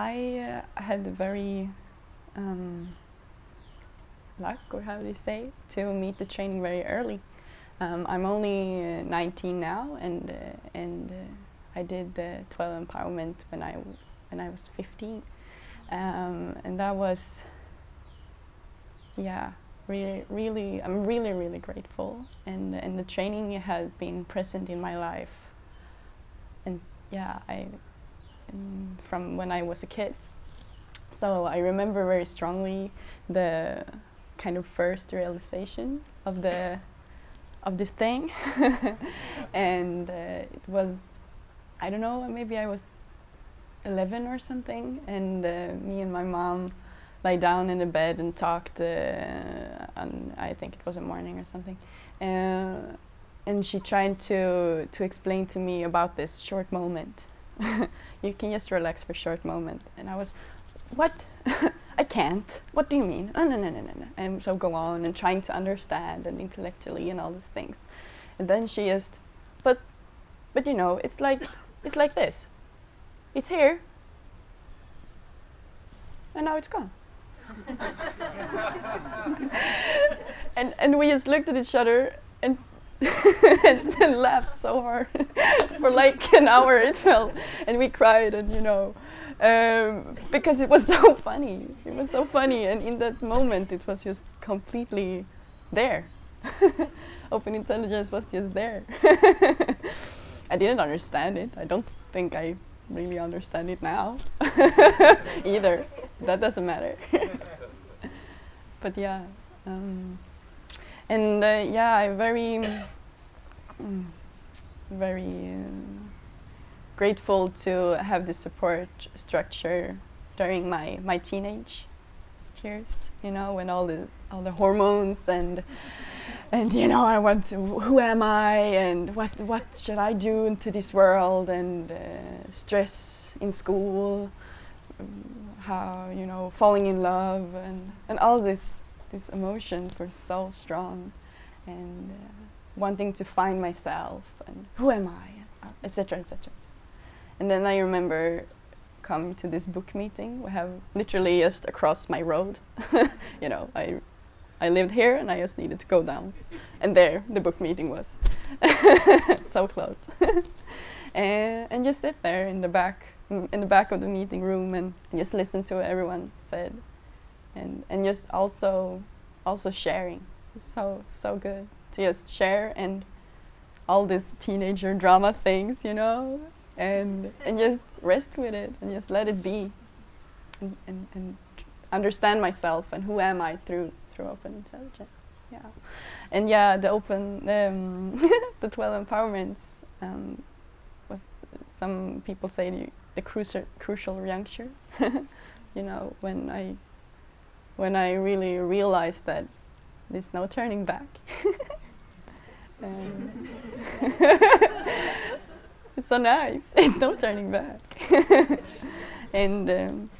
I uh, had very um, luck, or how do you say, to meet the training very early. Um, I'm only uh, 19 now, and uh, and uh, I did the 12 empowerment when I when I was 15, um, and that was yeah really really I'm really really grateful, and and the training has been present in my life, and yeah I from when I was a kid. So I remember very strongly the kind of first realization of the of this thing. And uh, it was I don't know maybe I was 11 or something and uh, me and my mom lay down in the bed and talked uh, on I think it was a morning or something. Uh, and she tried to to explain to me about this short moment you can just relax for a short moment and I was what I can't. What do you mean? Oh, no, no, no, no, no. And so go on and trying to understand and intellectually and all these things. And then she just, but, but you know, it's like, it's like this. It's here. And now it's gone. and, and we just looked at each other and, laughed so hard for like an hour it felt. And we cried and you know, um, because it was so funny. It was so funny, and in that moment, it was just completely there. Open intelligence was just there. I didn't understand it. I don't think I really understand it now either. That doesn't matter. but yeah, um, and uh, yeah, I'm very, very. Um, grateful to have the support structure during my, my teenage years, you know, when all the, all the hormones and, and you know, I want to, who am I and what, what should I do into this world and uh, stress in school, how, you know, falling in love and, and all this, these emotions were so strong and uh, wanting to find myself and who am I, etc., etc. And then I remember coming to this book meeting. We have literally just across my road. you know, I I lived here and I just needed to go down. And there the book meeting was. so close. and, and just sit there in the back in the back of the meeting room and, and just listen to what everyone said. And and just also also sharing. so so good to just share and all these teenager drama things, you know, and and just rest with it and just let it be. And, and, and understand myself and who am I through through open intelligence. Yeah. And yeah the open um, the 12 empowerments um, was some people say the, the crucial crucial juncture you know when I when I really realized that there's no turning back it's so nice. No turning back. and um,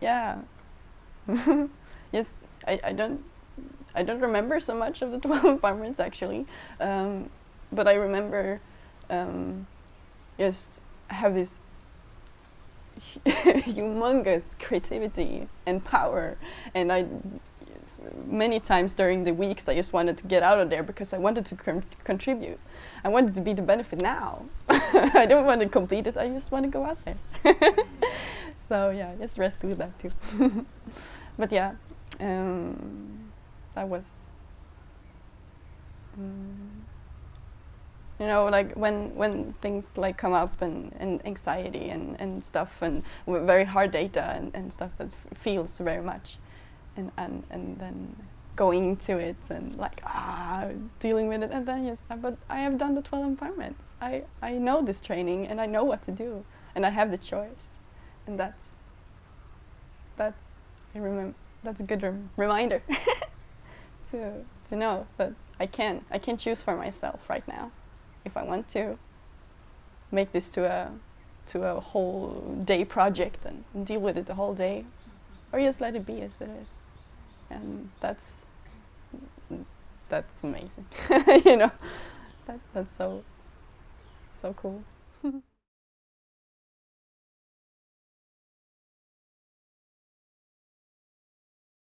yeah, yes, I, I don't I don't remember so much of the 12 empowerments actually, um, but I remember um, just have this humongous creativity and power, and I many times during the weeks I just wanted to get out of there because I wanted to contribute. I wanted to be the benefit now. I don't want to complete it, I just want to go out there. so yeah, just rest with that too. but yeah, um, that was, um, you know, like when, when things like come up and, and anxiety and, and stuff and very hard data and, and stuff that feels very much. And, and, and then going to it and like ah dealing with it and then yes but I have done the 12 empowerments I, I know this training and I know what to do and I have the choice. And that's that's I remember that's a good rem reminder to to know that I can I can choose for myself right now if I want to make this to a to a whole day project and, deal with it the whole day. Or just let it be as it is. And that's that's amazing. You know? That that's so so cool